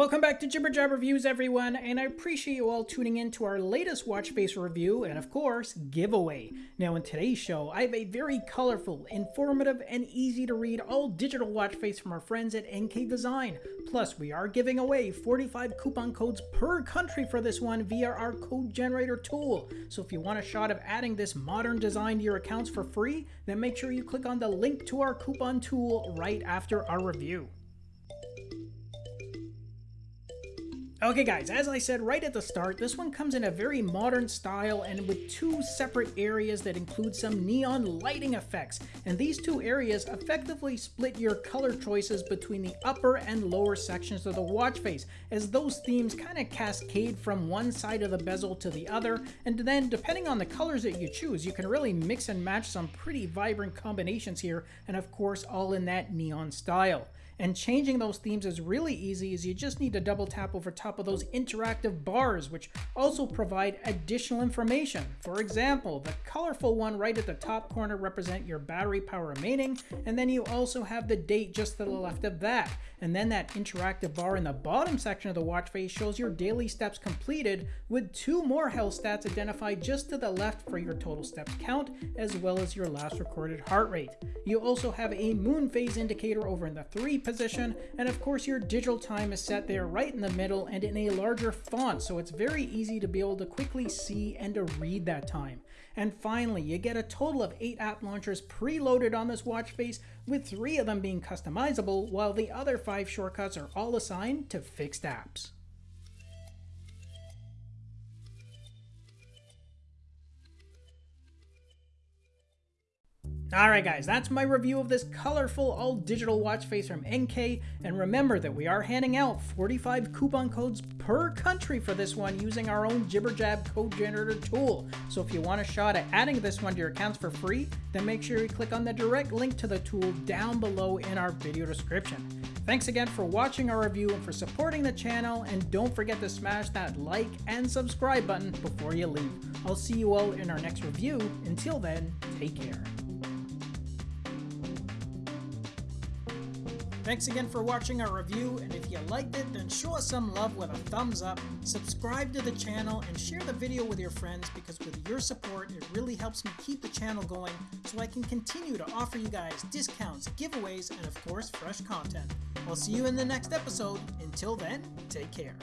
Welcome back to Jibber Jab Reviews, everyone, and I appreciate you all tuning in to our latest watch face review and, of course, giveaway. Now, in today's show, I have a very colorful, informative, and easy to read all digital watch face from our friends at NK Design. Plus, we are giving away 45 coupon codes per country for this one via our code generator tool. So, if you want a shot of adding this modern design to your accounts for free, then make sure you click on the link to our coupon tool right after our review. Okay guys, as I said right at the start, this one comes in a very modern style and with two separate areas that include some neon lighting effects. And these two areas effectively split your color choices between the upper and lower sections of the watch face, as those themes kind of cascade from one side of the bezel to the other, and then depending on the colors that you choose, you can really mix and match some pretty vibrant combinations here, and of course all in that neon style. And changing those themes is really easy as you just need to double tap over top of those interactive bars, which also provide additional information. For example, the colorful one right at the top corner represent your battery power remaining, and then you also have the date just to the left of that. And then that interactive bar in the bottom section of the watch face shows your daily steps completed with two more health stats identified just to the left for your total steps count, as well as your last recorded heart rate. You also have a moon phase indicator over in the three position, and of course your digital time is set there right in the middle and in a larger font, so it's very easy to be able to quickly see and to read that time. And finally, you get a total of 8 app launchers preloaded on this watch face, with 3 of them being customizable, while the other 5 shortcuts are all assigned to fixed apps. Alright guys, that's my review of this colorful all digital watch face from NK, and remember that we are handing out 45 coupon codes per country for this one using our own Jibber Jab code generator tool. So if you want a shot at adding this one to your accounts for free, then make sure you click on the direct link to the tool down below in our video description. Thanks again for watching our review and for supporting the channel, and don't forget to smash that like and subscribe button before you leave. I'll see you all in our next review. Until then, take care. Thanks again for watching our review, and if you liked it, then show us some love with a thumbs up, subscribe to the channel, and share the video with your friends because with your support, it really helps me keep the channel going so I can continue to offer you guys discounts, giveaways, and of course, fresh content. I'll see you in the next episode. Until then, take care.